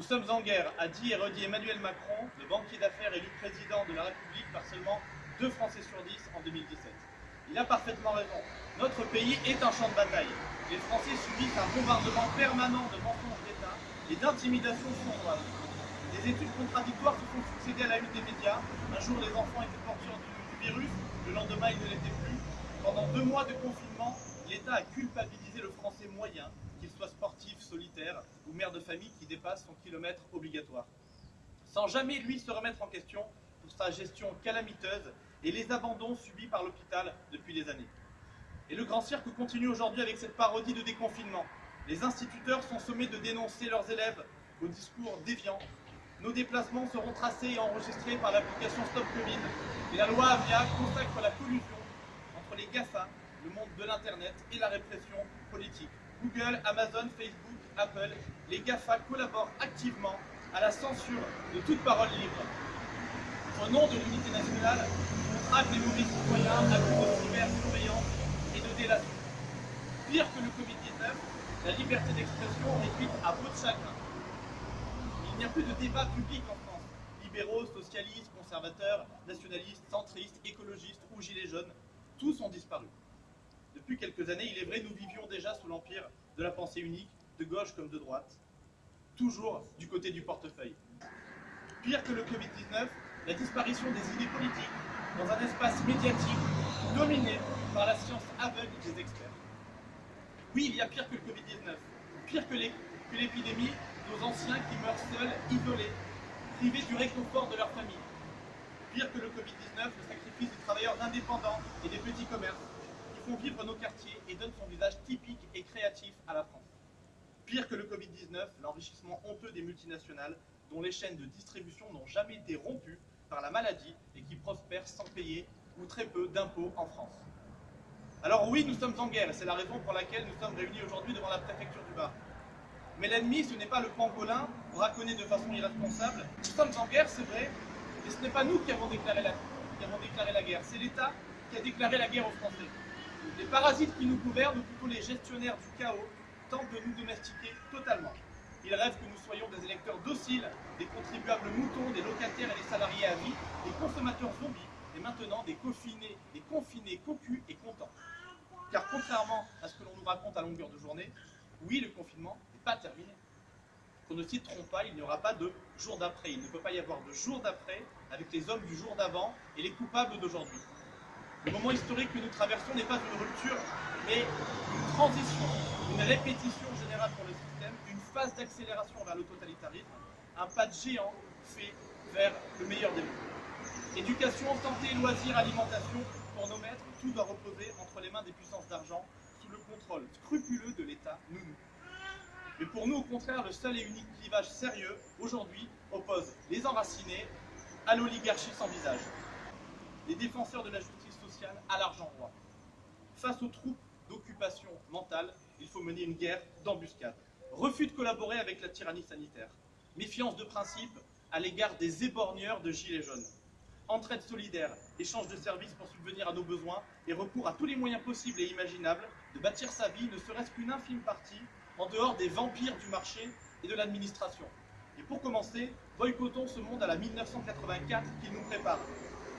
Nous sommes en guerre, a dit et redit Emmanuel Macron, le banquier d'affaires élu président de la République par seulement 2 Français sur 10 en 2017. Il a parfaitement raison. Notre pays est un champ de bataille. Les Français subissent un bombardement permanent de mensonges d'État et d'intimidations sournoises. Des études contradictoires se font succéder à la lutte des médias. Un jour, les enfants étaient porteurs du, du virus, le lendemain, ils ne l'étaient plus. Pendant deux mois de confinement, l'État a culpabilisé le Français moyen qu'il soit sportif, solitaire ou mère de famille qui dépasse son kilomètre obligatoire. Sans jamais lui se remettre en question pour sa gestion calamiteuse et les abandons subis par l'hôpital depuis des années. Et le grand cirque continue aujourd'hui avec cette parodie de déconfinement. Les instituteurs sont sommés de dénoncer leurs élèves au discours déviant. Nos déplacements seront tracés et enregistrés par l'application Stop Covid. Et la loi Avia consacre la collusion entre les GAFA, le monde de l'Internet et la répression politique. Google, Amazon, Facebook, Apple, les GAFA collaborent activement à la censure de toute parole libre. Au nom de l'unité nationale, on traque les mauvais citoyens à coup de cybersurveillance et de délation. Pire que le Covid-19, la liberté d'expression réduite à peau de chacun. Il n'y a plus de débat public en France. Libéraux, socialistes, conservateurs, nationalistes, centristes, écologistes ou gilets jaunes, tous ont disparu. Depuis quelques années, il est vrai, nous vivions déjà sous l'empire de la pensée unique, de gauche comme de droite, toujours du côté du portefeuille. Pire que le Covid-19, la disparition des idées politiques dans un espace médiatique dominé par la science aveugle des experts. Oui, il y a pire que le Covid-19, pire que l'épidémie, nos anciens qui meurent seuls, isolés, privés du réconfort de leur famille. Pire que le Covid-19, le sacrifice des travailleurs indépendants et des petits commerces font vivre nos quartiers et donnent son visage typique et créatif à la France. Pire que le Covid-19, l'enrichissement honteux des multinationales dont les chaînes de distribution n'ont jamais été rompues par la maladie et qui prospèrent sans payer ou très peu d'impôts en France. Alors oui, nous sommes en guerre et c'est la raison pour laquelle nous sommes réunis aujourd'hui devant la préfecture du Var. Mais l'ennemi, ce n'est pas le pangolin, braconné de façon irresponsable. Nous sommes en guerre, c'est vrai, mais ce n'est pas nous qui avons déclaré la guerre, c'est l'État qui a déclaré la guerre aux Français. Les parasites qui nous gouvernent, ou plutôt les gestionnaires du chaos, tentent de nous domestiquer totalement. Ils rêvent que nous soyons des électeurs dociles, des contribuables moutons, des locataires et des salariés à vie, des consommateurs zombies, et maintenant des confinés, des confinés cocus et contents. Car contrairement à ce que l'on nous raconte à longueur de journée, oui, le confinement n'est pas terminé. Qu'on ne s'y trompe pas, il n'y aura pas de jour d'après. Il ne peut pas y avoir de jour d'après avec les hommes du jour d'avant et les coupables d'aujourd'hui. Le moment historique que nous traversons n'est pas une rupture, mais une transition, une répétition générale pour le système, une phase d'accélération vers le totalitarisme, un pas de géant fait vers le meilleur des mondes. Éducation, santé, loisirs, alimentation, pour nos maîtres, tout doit reposer entre les mains des puissances d'argent, sous le contrôle scrupuleux de l'État nounou. Mais pour nous, au contraire, le seul et unique clivage sérieux, aujourd'hui, oppose les enracinés à l'oligarchie sans visage. Les défenseurs de la justice sociale à l'argent roi. Face aux troupes d'occupation mentale, il faut mener une guerre d'embuscade. Refus de collaborer avec la tyrannie sanitaire. Méfiance de principe à l'égard des éborgneurs de gilets jaunes. Entraide solidaire, échange de services pour subvenir à nos besoins et recours à tous les moyens possibles et imaginables de bâtir sa vie, ne serait-ce qu'une infime partie, en dehors des vampires du marché et de l'administration. Et pour commencer, boycottons ce monde à la 1984 qui nous prépare.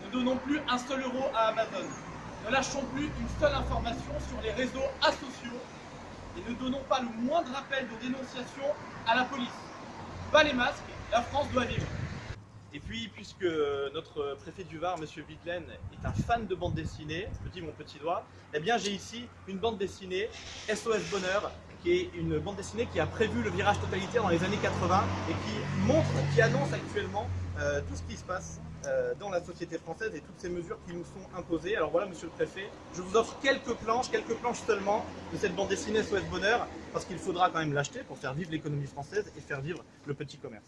Ne donnons plus un seul euro à Amazon. Ne lâchons plus une seule information sur les réseaux asociaux et ne donnons pas le moindre appel de dénonciation à la police. Pas les masques, la France doit vivre. Et puis, puisque notre préfet du Var, M. Videlaine, est un fan de bande dessinée, je dis mon petit doigt, eh bien j'ai ici une bande dessinée, SOS Bonheur, qui est une bande dessinée qui a prévu le virage totalitaire dans les années 80 et qui montre, qui annonce actuellement euh, tout ce qui se passe euh, dans la société française et toutes ces mesures qui nous sont imposées. Alors voilà, monsieur le préfet, je vous offre quelques planches, quelques planches seulement de cette bande dessinée SOS Bonheur, parce qu'il faudra quand même l'acheter pour faire vivre l'économie française et faire vivre le petit commerce.